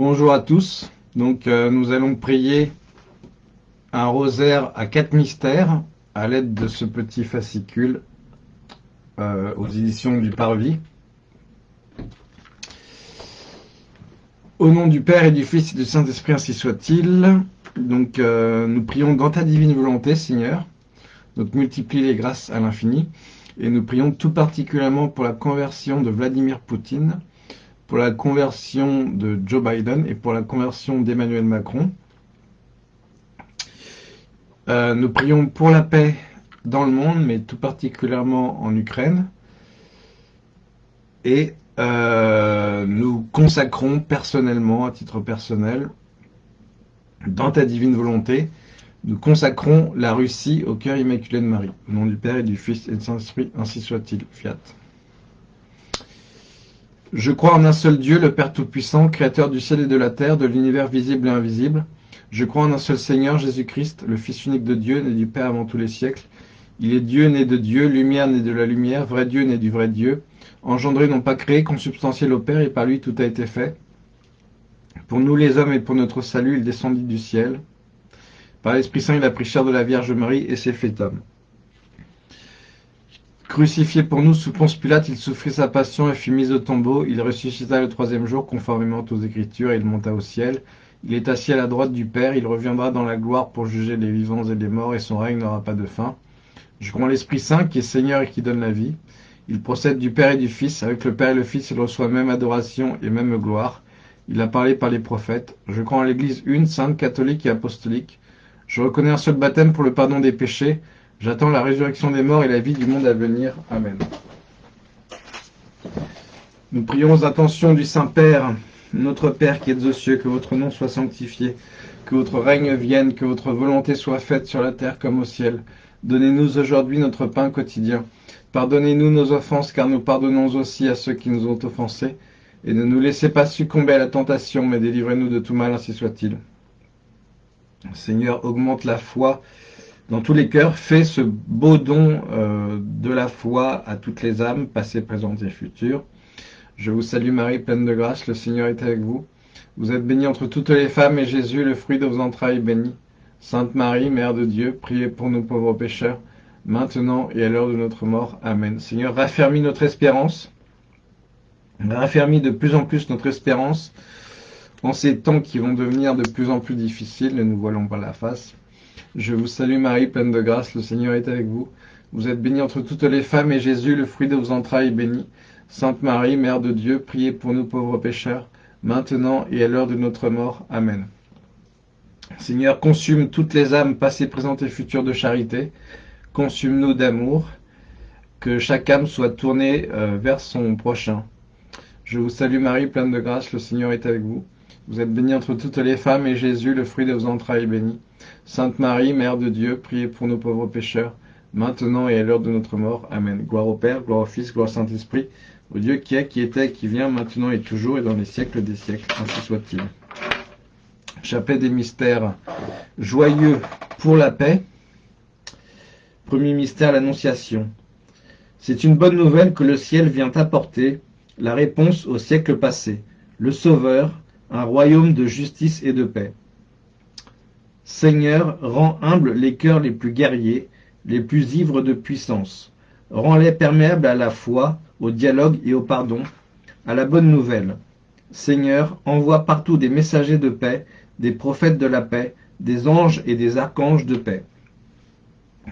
Bonjour à tous. Donc, euh, nous allons prier un rosaire à quatre mystères à l'aide de ce petit fascicule euh, aux éditions du Parvis. Au nom du Père et du Fils et du Saint-Esprit, ainsi soit-il. Donc, euh, nous prions dans ta divine volonté, Seigneur. Donc, multiplie les grâces à l'infini. Et nous prions tout particulièrement pour la conversion de Vladimir Poutine, pour la conversion de Joe Biden et pour la conversion d'Emmanuel Macron. Euh, nous prions pour la paix dans le monde, mais tout particulièrement en Ukraine. Et euh, nous consacrons personnellement, à titre personnel, dans ta divine volonté, nous consacrons la Russie au cœur immaculé de Marie. Au nom du Père et du Fils et du Saint-Esprit, ainsi soit-il. Fiat. Je crois en un seul Dieu, le Père Tout-Puissant, Créateur du ciel et de la terre, de l'univers visible et invisible. Je crois en un seul Seigneur, Jésus-Christ, le Fils unique de Dieu, né du Père avant tous les siècles. Il est Dieu, né de Dieu, lumière, né de la lumière, vrai Dieu, né du vrai Dieu, engendré, non pas créé, consubstantiel au Père, et par lui tout a été fait. Pour nous les hommes et pour notre salut, il descendit du ciel. Par l'Esprit Saint, il a pris chair de la Vierge Marie et s'est fait homme. Crucifié pour nous sous Ponce Pilate, il souffrit sa passion et fut mis au tombeau. Il ressuscita le troisième jour, conformément aux Écritures, et il monta au ciel. Il est assis à la droite du Père, il reviendra dans la gloire pour juger les vivants et les morts, et son règne n'aura pas de fin. Je crois en l'Esprit Saint, qui est Seigneur et qui donne la vie. Il procède du Père et du Fils. Avec le Père et le Fils, il reçoit même adoration et même gloire. Il a parlé par les prophètes. Je crois en l'Église une, sainte, catholique et apostolique. Je reconnais un seul baptême pour le pardon des péchés. J'attends la résurrection des morts et la vie du monde à venir. Amen. Nous prions aux intentions du Saint-Père, notre Père qui êtes aux cieux, que votre nom soit sanctifié, que votre règne vienne, que votre volonté soit faite sur la terre comme au ciel. Donnez-nous aujourd'hui notre pain quotidien. Pardonnez-nous nos offenses, car nous pardonnons aussi à ceux qui nous ont offensés. Et ne nous laissez pas succomber à la tentation, mais délivrez-nous de tout mal, ainsi soit-il. Seigneur, augmente la foi dans tous les cœurs, fais ce beau don euh, de la foi à toutes les âmes, passées, présentes et futures. Je vous salue Marie, pleine de grâce, le Seigneur est avec vous. Vous êtes bénie entre toutes les femmes, et Jésus, le fruit de vos entrailles, béni. Sainte Marie, Mère de Dieu, priez pour nous pauvres pécheurs, maintenant et à l'heure de notre mort. Amen. Seigneur, raffermis notre espérance, raffermis de plus en plus notre espérance en ces temps qui vont devenir de plus en plus difficiles, ne nous voilons pas la face. Je vous salue Marie, pleine de grâce, le Seigneur est avec vous. Vous êtes bénie entre toutes les femmes, et Jésus, le fruit de vos entrailles, est béni. Sainte Marie, Mère de Dieu, priez pour nous pauvres pécheurs, maintenant et à l'heure de notre mort. Amen. Seigneur, consume toutes les âmes passées, présentes et futures de charité. Consume-nous d'amour, que chaque âme soit tournée euh, vers son prochain. Je vous salue Marie, pleine de grâce, le Seigneur est avec vous. Vous êtes bénie entre toutes les femmes, et Jésus, le fruit de vos entrailles, est béni. Sainte Marie, Mère de Dieu, priez pour nos pauvres pécheurs, maintenant et à l'heure de notre mort. Amen. Gloire au Père, gloire au Fils, gloire au Saint-Esprit, au Dieu qui est, qui était, qui vient, maintenant et toujours, et dans les siècles des siècles. Ainsi soit-il. Chapelet des mystères joyeux pour la paix. Premier mystère, l'Annonciation. C'est une bonne nouvelle que le ciel vient apporter, la réponse au siècle passé. Le Sauveur, un royaume de justice et de paix. Seigneur, rends humbles les cœurs les plus guerriers, les plus ivres de puissance. Rends-les perméables à la foi, au dialogue et au pardon, à la bonne nouvelle. Seigneur, envoie partout des messagers de paix, des prophètes de la paix, des anges et des archanges de paix.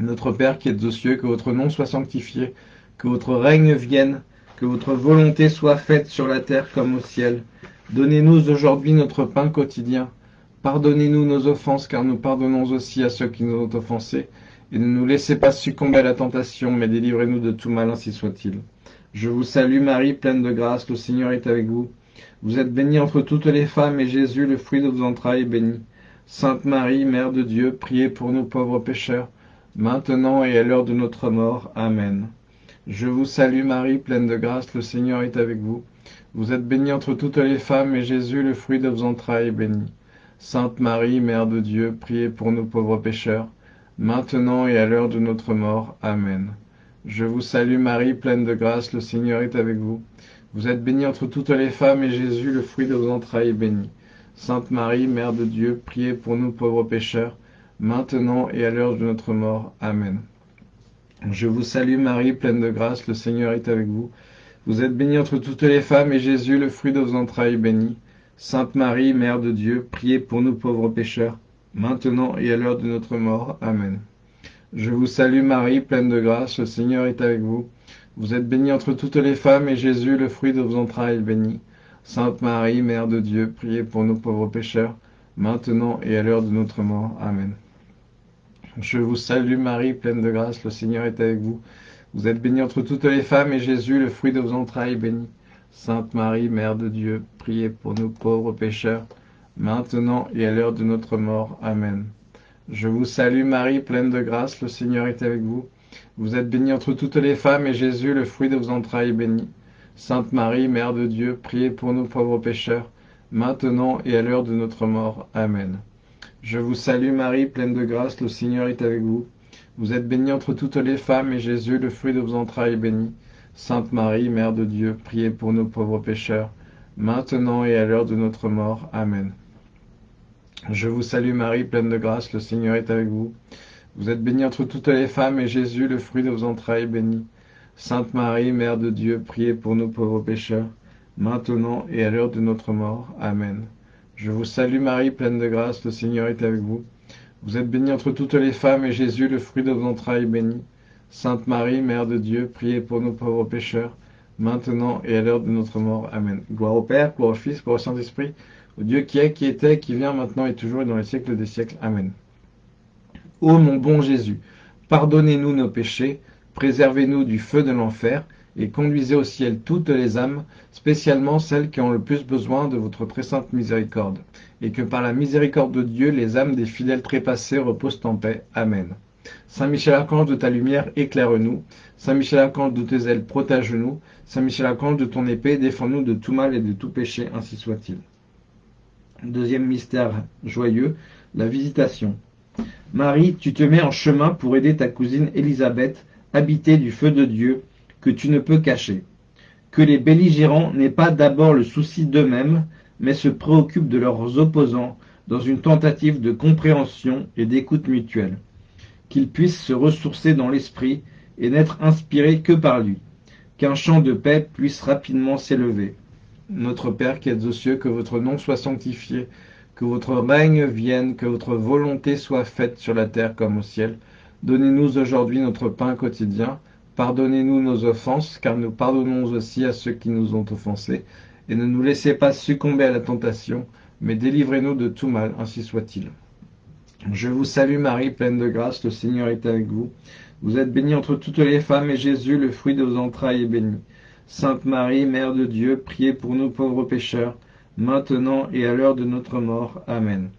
Notre Père qui êtes aux cieux, que votre nom soit sanctifié, que votre règne vienne, que votre volonté soit faite sur la terre comme au ciel. Donnez-nous aujourd'hui notre pain quotidien. Pardonnez-nous nos offenses, car nous pardonnons aussi à ceux qui nous ont offensés. Et ne nous laissez pas succomber à la tentation, mais délivrez-nous de tout mal, ainsi soit-il. Je vous salue Marie, pleine de grâce, le Seigneur est avec vous. Vous êtes bénie entre toutes les femmes, et Jésus, le fruit de vos entrailles, est béni. Sainte Marie, Mère de Dieu, priez pour nous pauvres pécheurs, maintenant et à l'heure de notre mort. Amen. Je vous salue Marie, pleine de grâce, le Seigneur est avec vous. Vous êtes bénie entre toutes les femmes, et Jésus, le fruit de vos entrailles, est béni. Sainte Marie, Mère de Dieu, priez pour nous pauvres pécheurs, maintenant et à l'heure de notre mort. Amen. Je vous salue Marie, pleine de grâce, le Seigneur est avec vous. Vous êtes bénie entre toutes les femmes, et Jésus, le fruit de vos entrailles, est béni. Sainte Marie, Mère de Dieu, priez pour nous pauvres pécheurs, maintenant et à l'heure de notre mort. Amen. Je vous salue Marie, pleine de grâce, le Seigneur est avec vous. Vous êtes bénie entre toutes les femmes, et Jésus, le fruit de vos entrailles, est béni. Sainte Marie, Mère de Dieu, priez pour nous pauvres pécheurs, maintenant et à l'heure de notre mort. Amen. Je vous salue Marie, pleine de grâce, le Seigneur est avec vous. Vous êtes bénie entre toutes les femmes, et Jésus, le fruit de vos entrailles, est béni. Sainte Marie, Mère de Dieu, priez pour nous pauvres pécheurs, maintenant et à l'heure de notre mort. Amen. Je vous salue Marie, pleine de grâce, le Seigneur est avec vous. Vous êtes bénie entre toutes les femmes, et Jésus, le fruit de vos entrailles, est béni. Sainte Marie, Mère de Dieu, priez pour nous pauvres pécheurs, maintenant et à l'heure de notre mort. Amen. Je vous salue Marie, pleine de grâce, le Seigneur est avec vous. Vous êtes bénie entre toutes les femmes, et Jésus, le fruit de vos entrailles, est béni. Sainte Marie, Mère de Dieu, priez pour nous pauvres pécheurs, maintenant et à l'heure de notre mort. Amen. Je vous salue Marie, pleine de grâce, le Seigneur est avec vous. Vous êtes bénie entre toutes les femmes, et Jésus, le fruit de vos entrailles, est béni. Sainte Marie, Mère de Dieu, priez pour nous pauvres pécheurs, maintenant et à l'heure de notre mort. Amen. Je vous salue Marie, pleine de grâce, le Seigneur est avec vous. Vous êtes bénie entre toutes les femmes, et Jésus, le fruit de vos entrailles, est béni. Sainte Marie, Mère de Dieu, priez pour nous pauvres pécheurs, maintenant et à l'heure de notre mort. Amen. Je vous salue Marie, pleine de grâce, le Seigneur est avec vous. Vous êtes bénie entre toutes les femmes, et Jésus, le fruit de vos entrailles, est béni. Sainte Marie, Mère de Dieu, priez pour nous pauvres pécheurs, maintenant et à l'heure de notre mort. Amen. Gloire au Père, gloire au Fils, gloire au Saint-Esprit, au Dieu qui est, qui était, qui vient maintenant et toujours et dans les siècles des siècles. Amen. Ô mon bon Jésus, pardonnez-nous nos péchés, préservez-nous du feu de l'enfer, et conduisez au ciel toutes les âmes, spécialement celles qui ont le plus besoin de votre très sainte miséricorde, et que par la miséricorde de Dieu, les âmes des fidèles trépassés reposent en paix. Amen. Saint Michel Archange, de ta lumière, éclaire-nous. Saint Michel Archange, de tes ailes, protège-nous. Saint Michel Archange, de ton épée, défends-nous de tout mal et de tout péché, ainsi soit-il. Deuxième mystère joyeux, la visitation. Marie, tu te mets en chemin pour aider ta cousine Élisabeth, habitée du feu de Dieu, que tu ne peux cacher. Que les belligérants n'aient pas d'abord le souci d'eux-mêmes, mais se préoccupent de leurs opposants dans une tentative de compréhension et d'écoute mutuelle. Qu'ils puissent se ressourcer dans l'esprit et n'être inspirés que par lui. Qu'un chant de paix puisse rapidement s'élever. Notre Père qui êtes aux cieux, que votre nom soit sanctifié, que votre règne vienne, que votre volonté soit faite sur la terre comme au ciel. Donnez-nous aujourd'hui notre pain quotidien. Pardonnez-nous nos offenses, car nous pardonnons aussi à ceux qui nous ont offensés. Et ne nous laissez pas succomber à la tentation, mais délivrez-nous de tout mal, ainsi soit-il. Je vous salue Marie, pleine de grâce, le Seigneur est avec vous. Vous êtes bénie entre toutes les femmes, et Jésus, le fruit de vos entrailles, est béni. Sainte Marie, Mère de Dieu, priez pour nous pauvres pécheurs, maintenant et à l'heure de notre mort. Amen.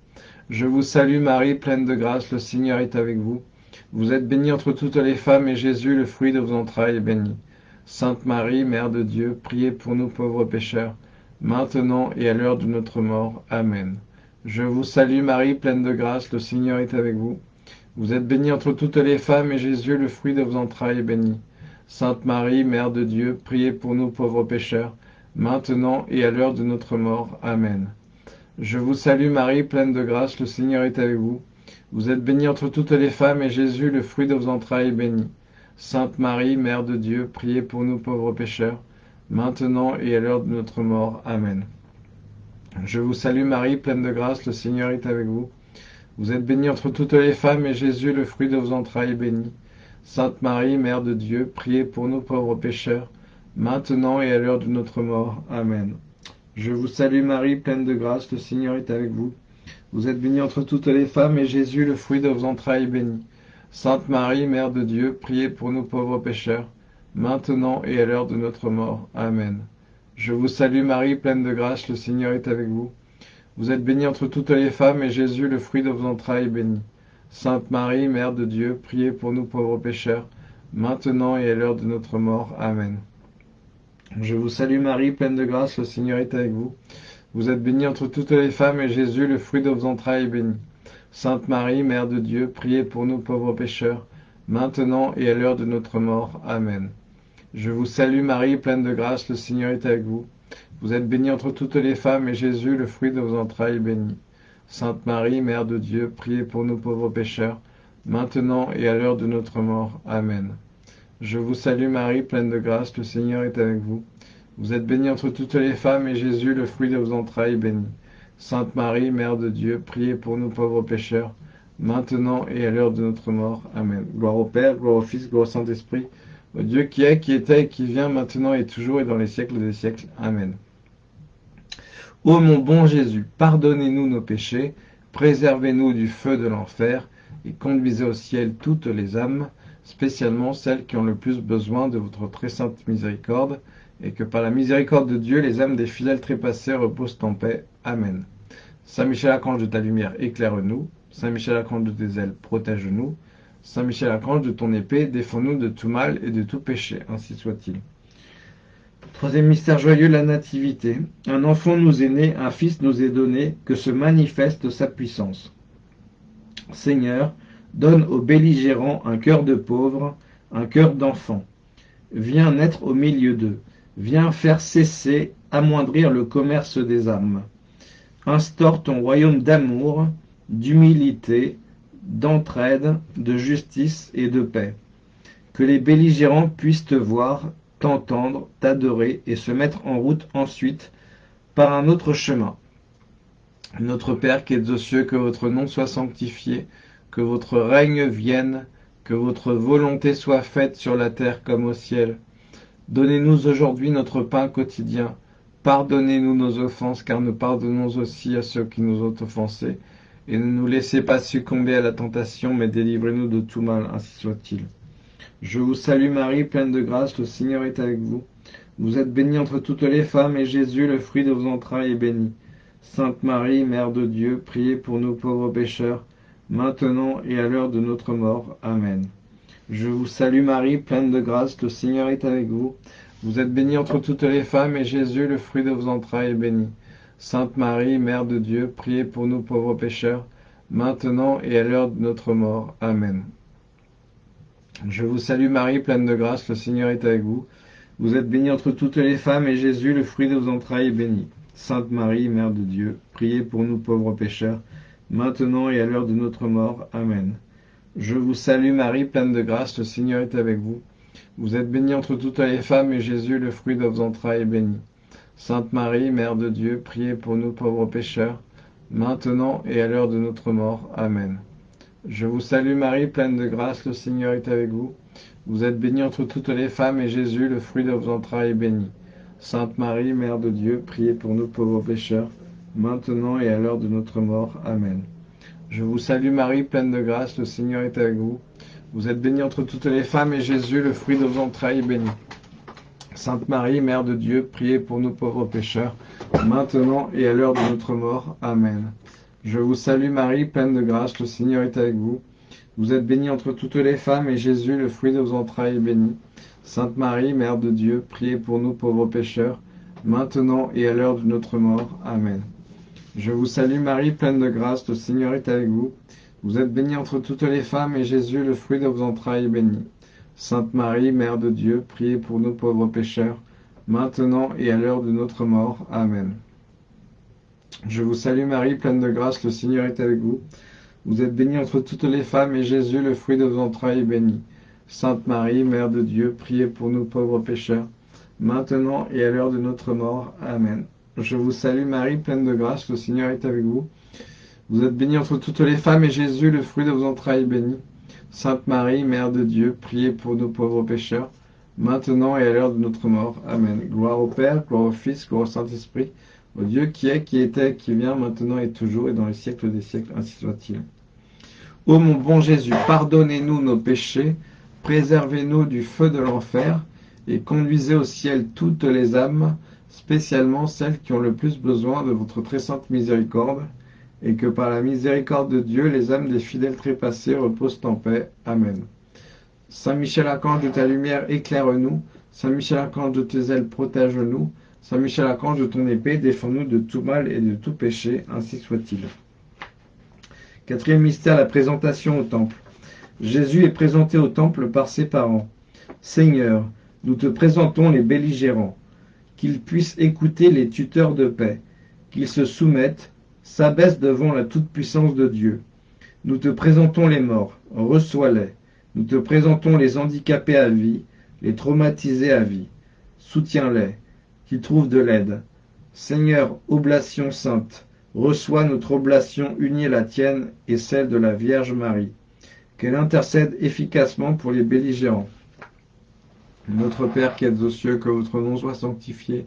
Je vous salue Marie, pleine de grâce, le Seigneur est avec vous. Vous êtes bénie entre toutes les femmes, et Jésus, le fruit de vos entrailles, est béni. Sainte Marie, Mère de Dieu, priez pour nous pauvres pécheurs, maintenant et à l'heure de notre mort. Amen. Je vous salue Marie, pleine de grâce, le Seigneur est avec vous. Vous êtes bénie entre toutes les femmes, et Jésus, le fruit de vos entrailles, est béni. Sainte Marie, Mère de Dieu, priez pour nous pauvres pécheurs, maintenant et à l'heure de notre mort. Amen. Je vous salue Marie, pleine de grâce, le Seigneur est avec vous. Vous êtes bénie entre toutes les femmes, et Jésus, le fruit de vos entrailles, est béni. Sainte Marie, Mère de Dieu, priez pour nous pauvres pécheurs, maintenant et à l'heure de notre mort. Amen. Je vous salue Marie, pleine de grâce, le Seigneur est avec vous. Vous êtes bénie entre toutes les femmes, et Jésus, le fruit de vos entrailles, est béni. Sainte Marie, Mère de Dieu, priez pour nous pauvres pécheurs, maintenant et à l'heure de notre mort. Amen. Je vous salue Marie, pleine de grâce, le Seigneur est avec vous. Vous êtes bénie entre toutes les femmes, et Jésus, le fruit de vos entrailles, est béni. Sainte Marie, Mère de Dieu, priez pour nous pauvres pécheurs, maintenant et à l'heure de notre mort. Amen. Je vous salue Marie, pleine de grâce, le Seigneur est avec vous. Vous êtes bénie entre toutes les femmes, et Jésus, le fruit de vos entrailles, est béni. Sainte Marie, Mère de Dieu, priez pour nous pauvres pécheurs, maintenant et à l'heure de notre mort. Amen. Je vous salue Marie, pleine de grâce, le Seigneur est avec vous. Vous êtes bénie entre toutes les femmes, et Jésus, le fruit de vos entrailles, est béni. Sainte Marie, Mère de Dieu, priez pour nous pauvres pécheurs, maintenant et à l'heure de notre mort. Amen. Je vous salue Marie, pleine de grâce, le Seigneur est avec vous. Vous êtes bénie entre toutes les femmes, et Jésus, le fruit de vos entrailles, est béni. Sainte Marie, Mère de Dieu, priez pour nous pauvres pécheurs, maintenant et à l'heure de notre mort. Amen. Je vous salue Marie, pleine de grâce, le Seigneur est avec vous. Vous êtes bénie entre toutes les femmes, et Jésus, le fruit de vos entrailles, est béni. Sainte Marie, Mère de Dieu, priez pour nous pauvres pécheurs, maintenant et à l'heure de notre mort. Amen. Gloire au Père, gloire au Fils, gloire au Saint-Esprit, au Dieu qui est, qui était et qui vient, maintenant et toujours et dans les siècles des siècles. Amen. Ô mon bon Jésus, pardonnez-nous nos péchés, préservez-nous du feu de l'enfer, et conduisez au ciel toutes les âmes, spécialement celles qui ont le plus besoin de votre très sainte miséricorde, et que par la miséricorde de Dieu, les âmes des fidèles trépassés reposent en paix. Amen. Saint Michel Archange de ta lumière, éclaire-nous. Saint Michel Archange de tes ailes, protège-nous. Saint Michel Archange de ton épée, défends-nous de tout mal et de tout péché. Ainsi soit-il. Troisième mystère joyeux, la nativité. Un enfant nous est né, un fils nous est donné, que se manifeste sa puissance. Seigneur, donne aux belligérants un cœur de pauvre, un cœur d'enfant. Viens naître au milieu d'eux. Viens faire cesser, amoindrir le commerce des âmes. Instaure ton royaume d'amour, d'humilité, d'entraide, de justice et de paix. Que les belligérants puissent te voir, t'entendre, t'adorer et se mettre en route ensuite par un autre chemin. Notre Père qui es aux cieux, que votre nom soit sanctifié, que votre règne vienne, que votre volonté soit faite sur la terre comme au ciel. Donnez-nous aujourd'hui notre pain quotidien. Pardonnez-nous nos offenses, car nous pardonnons aussi à ceux qui nous ont offensés. Et ne nous laissez pas succomber à la tentation, mais délivrez-nous de tout mal, ainsi soit-il. Je vous salue Marie, pleine de grâce, le Seigneur est avec vous. Vous êtes bénie entre toutes les femmes, et Jésus, le fruit de vos entrailles, est béni. Sainte Marie, Mère de Dieu, priez pour nous pauvres pécheurs, maintenant et à l'heure de notre mort. Amen. Je vous salue Marie, pleine de grâce, le Seigneur est avec vous. Vous êtes bénie entre toutes les femmes, et Jésus, le fruit de vos entrailles, est béni. Sainte Marie, Mère de Dieu, priez pour nous pauvres pécheurs, maintenant et à l'heure de notre mort. Amen. Je vous salue Marie, pleine de grâce, le Seigneur est avec vous. Vous êtes bénie entre toutes les femmes, et Jésus, le fruit de vos entrailles, est béni. Sainte Marie, Mère de Dieu, priez pour nous pauvres pécheurs, maintenant et à l'heure de notre mort. Amen. Je vous salue Marie, pleine de grâce, le Seigneur est avec vous. Vous êtes bénie entre toutes les femmes, et Jésus, le fruit de vos entrailles, est béni. Sainte Marie, Mère de Dieu, priez pour nous pauvres pécheurs, maintenant et à l'heure de notre mort. Amen. Je vous salue Marie, pleine de grâce, le Seigneur est avec vous. Vous êtes bénie entre toutes les femmes, et Jésus, le fruit de vos entrailles, est béni. Sainte Marie, Mère de Dieu, priez pour nous pauvres pécheurs, maintenant et à l'heure de notre mort. Amen. Je vous salue Marie, pleine de grâce, le Seigneur est avec vous. Vous êtes bénie entre toutes les femmes, et Jésus, le fruit de vos entrailles, est béni. Sainte Marie, Mère de Dieu, priez pour nous pauvres pécheurs, maintenant et à l'heure de notre mort. Amen. Je vous salue Marie, pleine de grâce, le Seigneur est avec vous. Vous êtes bénie entre toutes les femmes, et Jésus, le fruit de vos entrailles, est béni. Sainte Marie, Mère de Dieu, priez pour nous pauvres pécheurs, maintenant et à l'heure de notre mort. Amen. Je vous salue Marie, pleine de grâce, le Seigneur est avec vous. Vous êtes bénie entre toutes les femmes, et Jésus, le fruit de vos entrailles, est béni. Sainte Marie, Mère de Dieu, priez pour nous pauvres pécheurs, maintenant et à l'heure de notre mort. Amen. Je vous salue Marie, pleine de grâce, le Seigneur est avec vous. Vous êtes bénie entre toutes les femmes, et Jésus, le fruit de vos entrailles, est béni. Sainte Marie, Mère de Dieu, priez pour nous pauvres pécheurs, maintenant et à l'heure de notre mort. Amen. Je vous salue Marie, pleine de grâce, le Seigneur est avec vous. Vous êtes bénie entre toutes les femmes, et Jésus, le fruit de vos entrailles, est béni. Sainte Marie, Mère de Dieu, priez pour nous pauvres pécheurs, maintenant et à l'heure de notre mort. Amen. Gloire au Père, gloire au Fils, gloire au Saint-Esprit, au Dieu qui est, qui était, qui vient, maintenant et toujours, et dans les siècles des siècles, ainsi soit-il. Ô mon bon Jésus, pardonnez-nous nos péchés, préservez-nous du feu de l'enfer, et conduisez au ciel toutes les âmes, spécialement celles qui ont le plus besoin de votre très sainte miséricorde, et que par la miséricorde de Dieu, les âmes des fidèles trépassés reposent en paix. Amen. Saint Michel Archange de ta lumière, éclaire-nous. Saint Michel Archange de tes ailes, protège-nous. Saint Michel Archange de ton épée, défends-nous de tout mal et de tout péché, ainsi soit-il. Quatrième mystère, la présentation au temple. Jésus est présenté au temple par ses parents. Seigneur, nous te présentons les belligérants. Qu'ils puissent écouter les tuteurs de paix, qu'ils se soumettent, s'abaissent devant la toute-puissance de Dieu. Nous te présentons les morts, reçois-les. Nous te présentons les handicapés à vie, les traumatisés à vie. Soutiens-les, qu'ils trouvent de l'aide. Seigneur, oblation sainte, reçois notre oblation unie à la tienne et celle de la Vierge Marie. Qu'elle intercède efficacement pour les belligérants. Notre Père qui êtes aux cieux, que votre nom soit sanctifié,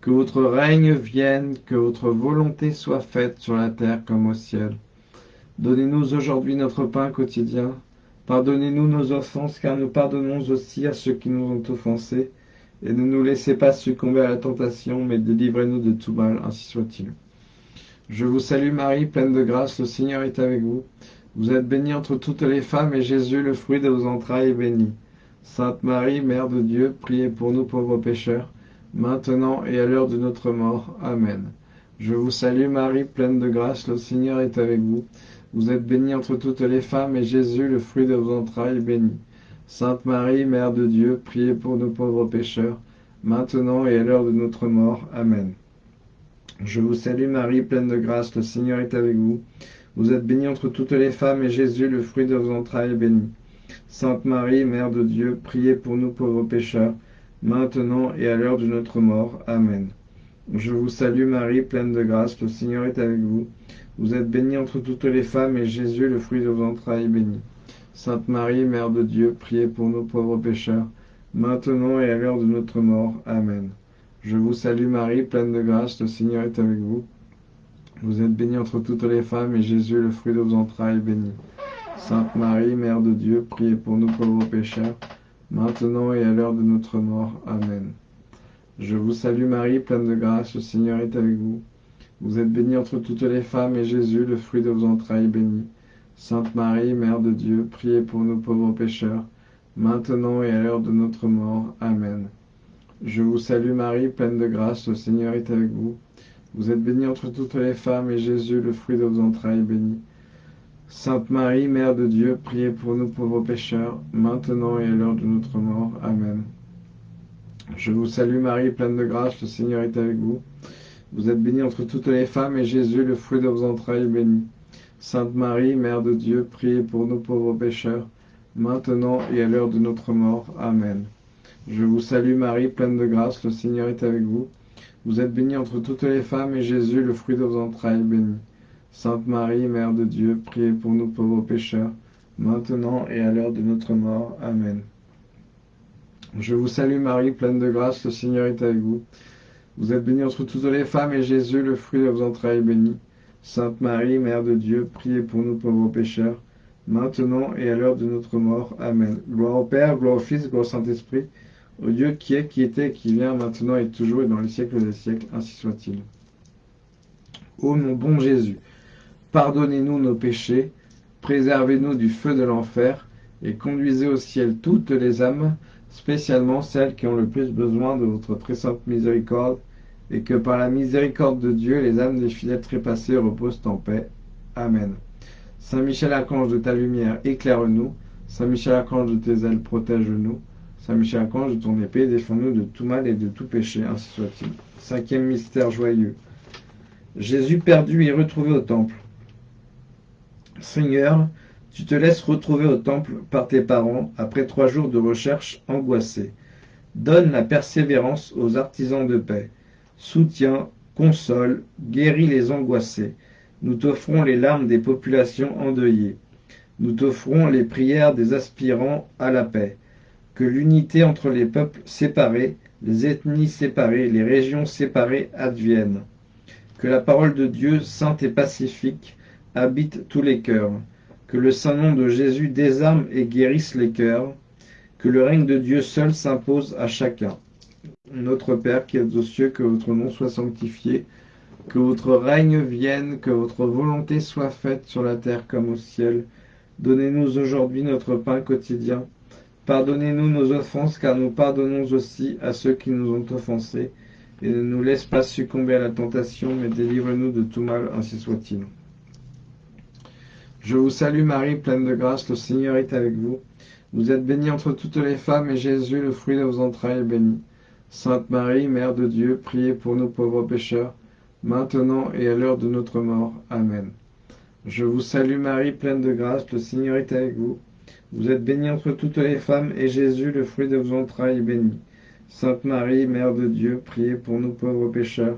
que votre règne vienne, que votre volonté soit faite sur la terre comme au ciel. Donnez-nous aujourd'hui notre pain quotidien. Pardonnez-nous nos offenses, car nous pardonnons aussi à ceux qui nous ont offensés. Et ne nous laissez pas succomber à la tentation, mais délivrez-nous de tout mal, ainsi soit-il. Je vous salue Marie, pleine de grâce, le Seigneur est avec vous. Vous êtes bénie entre toutes les femmes, et Jésus, le fruit de vos entrailles, est béni. Sainte Marie, Mère de Dieu, priez pour nous pauvres pécheurs, maintenant et à l'heure de notre mort. Amen. Je vous salue Marie, pleine de grâce, le Seigneur est avec vous. Vous êtes bénie entre toutes les femmes, et Jésus, le fruit de vos entrailles, est béni. Sainte Marie, Mère de Dieu, priez pour nous pauvres pécheurs, maintenant et à l'heure de notre mort. Amen. Je vous salue Marie, pleine de grâce, le Seigneur est avec vous. Vous êtes bénie entre toutes les femmes, et Jésus, le fruit de vos entrailles, est béni. Sainte Marie, Mère de Dieu, priez pour nous pauvres pécheurs, maintenant et à l'heure de notre mort. Amen. Je vous salue Marie, pleine de grâce, le Seigneur est avec vous. Vous êtes bénie entre toutes les femmes, et Jésus, le fruit de vos entrailles, est béni. Sainte Marie, Mère de Dieu, priez pour nous pauvres pécheurs, maintenant et à l'heure de notre mort. Amen. Je vous salue Marie, pleine de grâce, le Seigneur est avec vous. Vous êtes bénie entre toutes les femmes, et Jésus, le fruit de vos entrailles, est béni. Sainte Marie, Mère de Dieu, priez pour nous pauvres pécheurs, maintenant et à l'heure de notre mort. Amen. Je vous salue Marie, pleine de grâce, le Seigneur est avec vous. Vous êtes bénie entre toutes les femmes, et Jésus, le fruit de vos entrailles, est béni. Sainte Marie, Mère de Dieu, priez pour nous pauvres pécheurs, maintenant et à l'heure de notre mort. Amen. Je vous salue Marie, pleine de grâce, le Seigneur est avec vous. Vous êtes bénie entre toutes les femmes, et Jésus, le fruit de vos entrailles, est béni. Sainte Marie, Mère de Dieu, priez pour nous pauvres pécheurs, maintenant et à l'heure de notre mort. Amen. Je vous salue Marie, pleine de grâce, le Seigneur est avec vous. Vous êtes bénie entre toutes les femmes, et Jésus, le fruit de vos entrailles, est béni. Sainte Marie, Mère de Dieu, priez pour nous pauvres pécheurs, maintenant et à l'heure de notre mort. Amen. Je vous salue Marie, pleine de grâce, le Seigneur est avec vous. Vous êtes bénie entre toutes les femmes, et Jésus, le fruit de vos entrailles, est béni. Sainte Marie, Mère de Dieu, priez pour nous pauvres pécheurs, maintenant et à l'heure de notre mort. Amen. Je vous salue Marie, pleine de grâce, le Seigneur est avec vous. Vous êtes bénie entre toutes les femmes, et Jésus, le fruit de vos entrailles, est béni. Sainte Marie, Mère de Dieu, priez pour nous pauvres pécheurs, maintenant et à l'heure de notre mort. Amen. Gloire au Père, gloire au Fils, gloire au Saint-Esprit, au Dieu qui est, qui était, qui vient, maintenant et toujours et dans les siècles des siècles, ainsi soit-il. Ô mon bon Jésus, Pardonnez-nous nos péchés, préservez-nous du feu de l'enfer, et conduisez au ciel toutes les âmes, spécialement celles qui ont le plus besoin de votre très sainte miséricorde, et que par la miséricorde de Dieu, les âmes des fidèles trépassés reposent en paix. Amen. Saint Michel Archange de ta lumière, éclaire-nous. Saint Michel Archange de tes ailes, protège-nous. Saint Michel Archange de ton épée, défends-nous de tout mal et de tout péché, ainsi soit-il. Cinquième mystère joyeux. Jésus perdu et retrouvé au temple. Seigneur, tu te laisses retrouver au temple par tes parents après trois jours de recherche angoissée. Donne la persévérance aux artisans de paix. Soutiens, console, guéris les angoissés. Nous t'offrons les larmes des populations endeuillées. Nous t'offrons les prières des aspirants à la paix. Que l'unité entre les peuples séparés, les ethnies séparées, les régions séparées advienne. Que la parole de Dieu, sainte et pacifique, habite tous les cœurs. Que le saint nom de Jésus désarme et guérisse les cœurs. Que le règne de Dieu seul s'impose à chacun. Notre Père qui êtes aux cieux, que votre nom soit sanctifié, que votre règne vienne, que votre volonté soit faite sur la terre comme au ciel. Donnez-nous aujourd'hui notre pain quotidien. Pardonnez-nous nos offenses, car nous pardonnons aussi à ceux qui nous ont offensés. Et ne nous laisse pas succomber à la tentation, mais délivre-nous de tout mal, ainsi soit-il. Je vous salue Marie, pleine de grâce, le Seigneur est avec vous. Vous êtes bénie entre toutes les femmes, et Jésus, le fruit de vos entrailles, est béni. Sainte Marie, Mère de Dieu, priez pour nous pauvres pécheurs, maintenant et à l'heure de notre mort. Amen. Je vous salue Marie, pleine de grâce, le Seigneur est avec vous. Vous êtes bénie entre toutes les femmes, et Jésus, le fruit de vos entrailles, est béni. Sainte Marie, Mère de Dieu, priez pour nous pauvres pécheurs,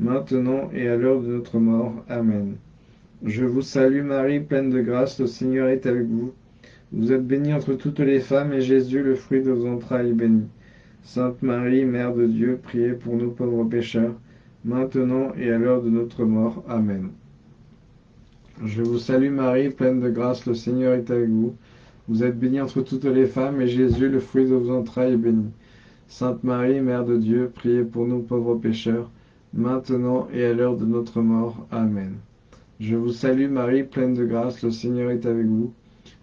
maintenant et à l'heure de notre mort. Amen. Je vous salue Marie, pleine de grâce, le Seigneur est avec vous. Vous êtes bénie entre toutes les femmes, et Jésus, le fruit de vos entrailles, est béni. Sainte Marie, Mère de Dieu, priez pour nous pauvres pécheurs, maintenant et à l'heure de notre mort. Amen. Je vous salue Marie, pleine de grâce, le Seigneur est avec vous. Vous êtes bénie entre toutes les femmes, et Jésus, le fruit de vos entrailles, est béni. Sainte Marie, Mère de Dieu, priez pour nous pauvres pécheurs, maintenant et à l'heure de notre mort. Amen. Je vous salue Marie, pleine de grâce, le Seigneur est avec vous.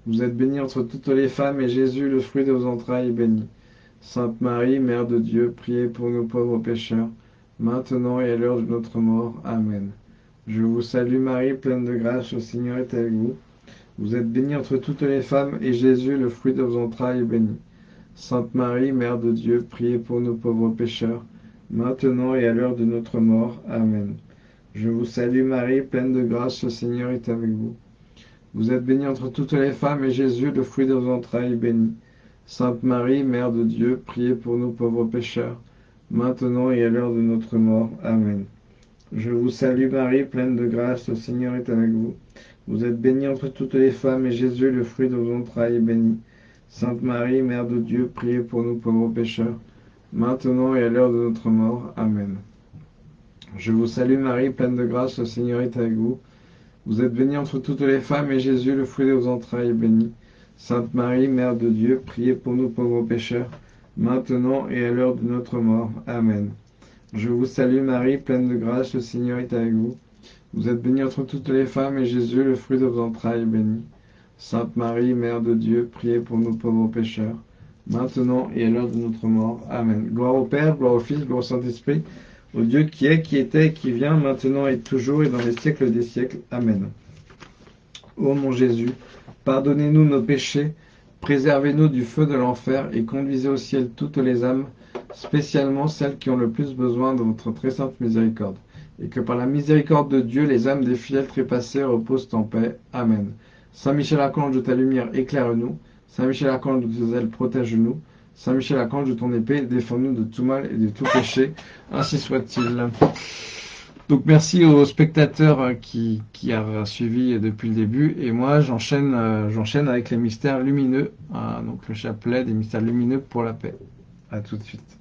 Vous êtes bénie entre toutes les femmes, et Jésus, le fruit de vos entrailles, est béni. Sainte Marie, Mère de Dieu, priez pour nous pauvres pécheurs, maintenant et à l'heure de notre mort. Amen. Je vous salue Marie, pleine de grâce, le Seigneur est avec vous. Vous êtes bénie entre toutes les femmes, et Jésus, le fruit de vos entrailles, est béni. Sainte Marie, Mère de Dieu, priez pour nous pauvres pécheurs, maintenant et à l'heure de notre mort. Amen. Je vous salue Marie, pleine de grâce, le Seigneur est avec vous. Vous êtes bénie entre toutes les femmes, et Jésus, le fruit de vos entrailles, est béni. Sainte Marie, Mère de Dieu, priez pour nous pauvres pécheurs, maintenant et à l'heure de notre mort. Amen. Je vous salue Marie, pleine de grâce, le Seigneur est avec vous. Vous êtes bénie entre toutes les femmes, et Jésus, le fruit de vos entrailles, est béni. Sainte Marie, Mère de Dieu, priez pour nous pauvres pécheurs, maintenant et à l'heure de notre mort. Amen. Je vous salue Marie, pleine de grâce, le Seigneur est avec vous. Vous êtes bénie entre toutes les femmes, et Jésus, le fruit de vos entrailles, est béni. Sainte Marie, Mère de Dieu, priez pour nous pauvres pécheurs, maintenant et à l'heure de notre mort. Amen. Je vous salue Marie, pleine de grâce, le Seigneur est avec vous. Vous êtes bénie entre toutes les femmes, et Jésus, le fruit de vos entrailles, est béni. Sainte Marie, Mère de Dieu, priez pour nous pauvres pécheurs, maintenant et à l'heure de notre mort. Amen. Gloire au Père, gloire au Fils, gloire au Saint-Esprit, au Dieu qui est, qui était, qui vient, maintenant et toujours, et dans les siècles des siècles. Amen. Ô mon Jésus, pardonnez-nous nos péchés, préservez-nous du feu de l'enfer, et conduisez au ciel toutes les âmes, spécialement celles qui ont le plus besoin de votre très sainte miséricorde. Et que par la miséricorde de Dieu, les âmes des fidèles trépassés reposent en paix. Amen. Saint Michel Archange de ta lumière, éclaire-nous. Saint Michel Archange de tes ailes, protège-nous. Saint Michel Archange de ton épée, défends-nous de tout mal et de tout péché. Ainsi soit-il. Donc merci aux spectateurs qui, qui a suivi depuis le début. Et moi, j'enchaîne euh, j'enchaîne avec les mystères lumineux. Ah, donc le chapelet des mystères lumineux pour la paix. À tout de suite.